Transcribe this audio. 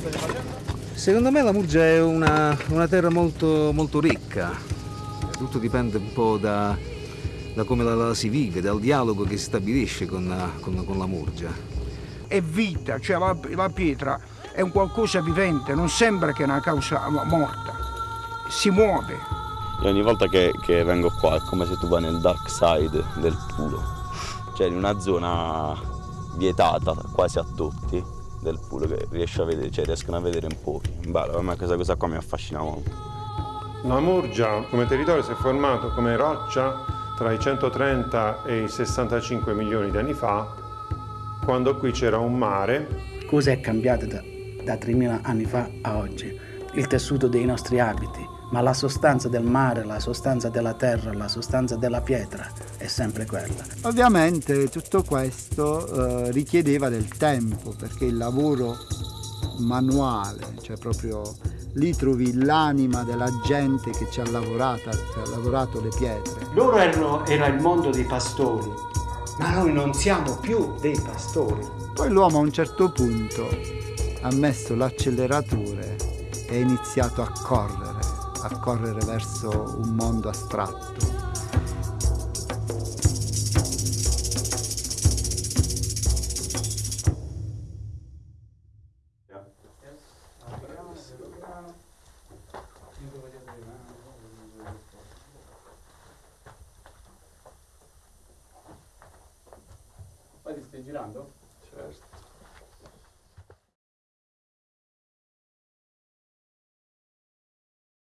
state facendo? Secondo me la Murgia è una, una terra molto, molto ricca, tutto dipende un po' da, da come la, la, si vive, dal dialogo che si stabilisce con, con, con la Murgia. È vita, cioè la, la, pietra è un qualcosa vivente, non sembra che è una causa morta, si muove. E ogni volta che, che vengo qua è come se tu vai nel dark side del pulo, cioè in una zona vietata quasi a tutti del pulo che riesce a vedere, cioè riescono a vedere in pochi. Bello, a me questa cosa qua mi affascina molto. La Murgia come territorio si è formato come roccia tra i 130 e i 65 milioni di anni fa, quando qui c'era un mare. Cosa è cambiato da, da 3.000 anni fa a oggi? Il tessuto dei nostri abiti, ma la sostanza del mare, la sostanza della terra, la sostanza della pietra è sempre quella. Ovviamente tutto questo eh, richiedeva del tempo perché il lavoro manuale, cioè proprio lì trovi l'anima della gente che ci ha lavorato, ci ha lavorato le pietre. Loro erano, era il mondo dei pastori, ma noi non siamo più dei pastori. Poi l'uomo a un certo punto ha messo l'acceleratore ha iniziato a correre a correre verso un mondo astratto. Poi ti stai girando?